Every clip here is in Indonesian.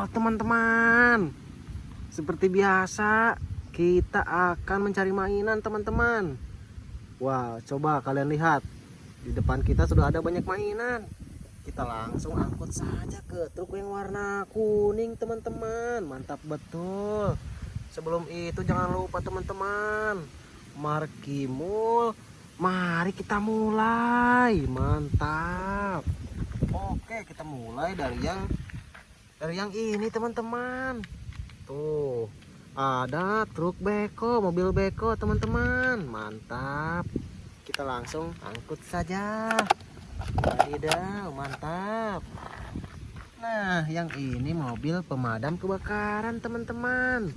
Wow, teman-teman. Seperti biasa, kita akan mencari mainan, teman-teman. Wow, coba kalian lihat. Di depan kita sudah ada banyak mainan. Kita langsung angkut saja ke truk yang warna kuning, teman-teman. Mantap betul. Sebelum itu jangan lupa, teman-teman. Markimul, mari kita mulai. Mantap. Oke, kita mulai dari yang dari yang ini teman-teman. Tuh ada truk beko mobil beko teman-teman. Mantap. Kita langsung angkut saja. Wadidaw mantap. Nah yang ini mobil pemadam kebakaran teman-teman.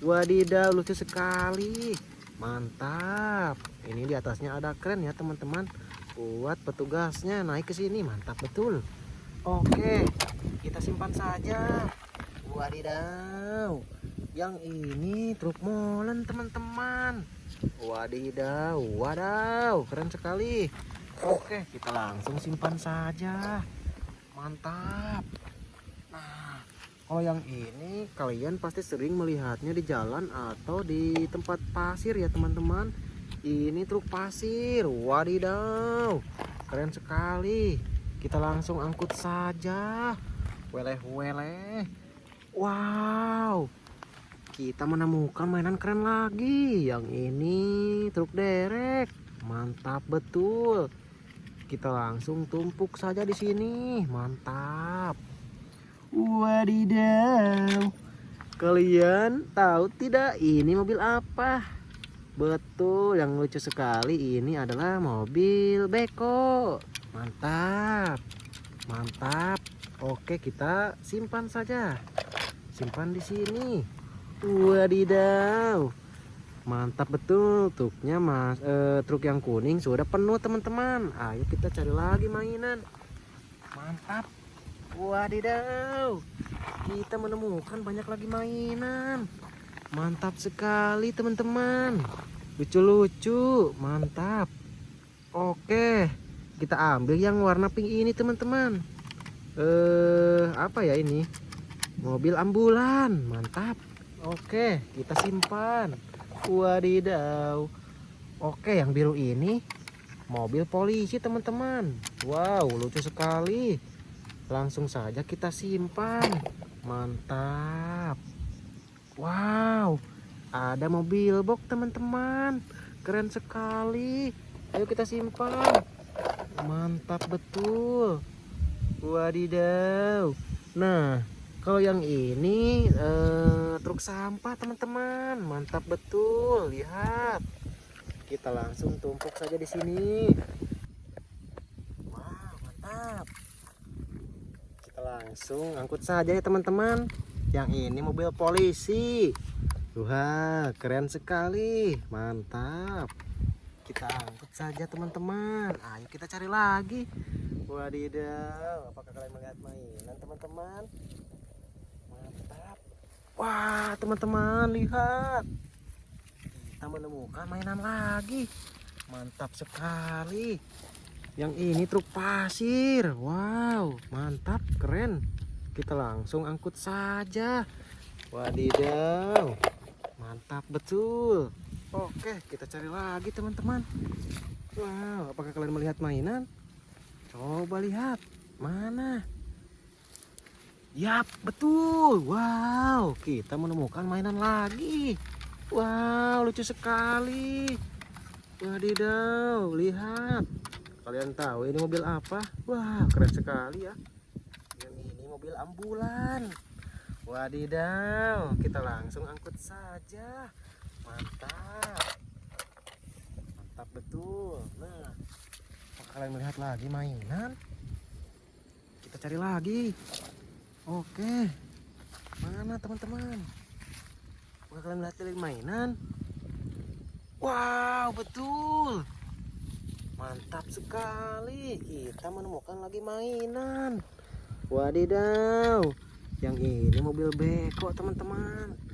Wadidaw lucu sekali. Mantap. Ini di atasnya ada keren ya teman-teman. Buat petugasnya naik ke sini mantap betul. Oke, kita simpan saja. Wadidaw. Yang ini truk molen teman-teman. Wadidaw, wadaw, keren sekali. Oke, kita langsung simpan saja. Mantap. Nah, kalau yang ini kalian pasti sering melihatnya di jalan atau di tempat pasir ya teman-teman. Ini truk pasir. Wadidaw. Keren sekali kita langsung angkut saja weleh-weleh wow. Kita menemukan mainan keren lagi. Yang ini truk derek. Mantap betul. Kita langsung tumpuk saja di sini. Mantap. Wadidaw. Kalian tahu tidak ini mobil apa? Betul yang lucu sekali ini adalah mobil beko. Mantap. Mantap oke kita simpan saja. Simpan di sini. Wadidaw. Mantap betul. Truknya mas eh, truk yang kuning sudah penuh teman-teman. Ayo kita cari lagi mainan. Mantap. Wadidaw. Kita menemukan banyak lagi mainan. Mantap sekali teman-teman. Lucu-lucu. Mantap. Oke kita ambil yang warna pink ini teman-teman eh apa ya ini? Mobil ambulan mantap. Oke kita simpan. Wadidaw. Oke yang biru ini mobil polisi teman-teman. Wow lucu sekali. Langsung saja kita simpan. Mantap. Wow ada mobil box teman-teman. Keren sekali. Ayo kita simpan. Mantap betul wadidaw. Nah kalau yang ini eh, truk sampah teman-teman. Mantap betul. Lihat. Kita langsung tumpuk saja di sini. Wah mantap. Kita langsung angkut saja ya teman-teman. Yang ini mobil polisi. Wah keren sekali. Mantap kita angkut saja teman-teman. Ayo kita cari lagi. Wadidaw apakah kalian melihat mainan teman-teman? Mantap. Wah teman-teman lihat. Kita menemukan mainan lagi. Mantap sekali. Yang ini truk pasir. Wow mantap keren. Kita langsung angkut saja. Wadidaw mantap betul Oke, kita cari lagi teman-teman. Wow, apakah kalian melihat mainan? Coba lihat. Mana? Yap, betul. Wow, kita menemukan mainan lagi. Wow, lucu sekali. Wadidaw, lihat. Kalian tahu ini mobil apa? Wah, keren sekali ya. Ini mobil ambulan. Wadidaw, kita langsung angkut saja mantap. Mantap betul. Nah. Kalian melihat lagi mainan? Kita cari lagi. Oke. Mana teman-teman? Kalian melihat lagi mainan? Wow betul. Mantap sekali. Kita menemukan lagi mainan. Wadidaw. Yang ini mobil beko teman-teman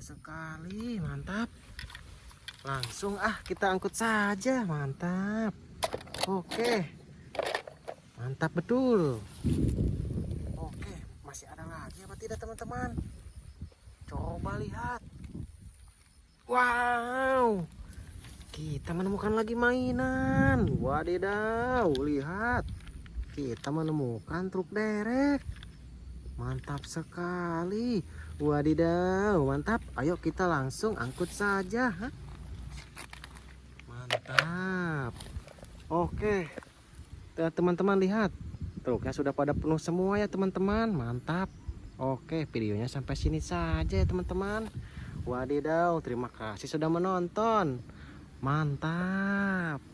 sekali mantap langsung ah kita angkut saja mantap oke mantap betul oke masih ada lagi apa tidak teman-teman? Coba lihat. Wow. Kita menemukan lagi mainan. Wadidaw, lihat. Kita menemukan truk derek. Mantap sekali. Wadidaw, mantap. Ayo kita langsung angkut saja. ha? Mantap. Oke. Tuh, Teman-teman lihat. Truknya sudah pada penuh semua ya teman-teman. Mantap. Oke, videonya sampai sini saja ya teman-teman. Wadidaw, terima kasih sudah menonton. Mantap.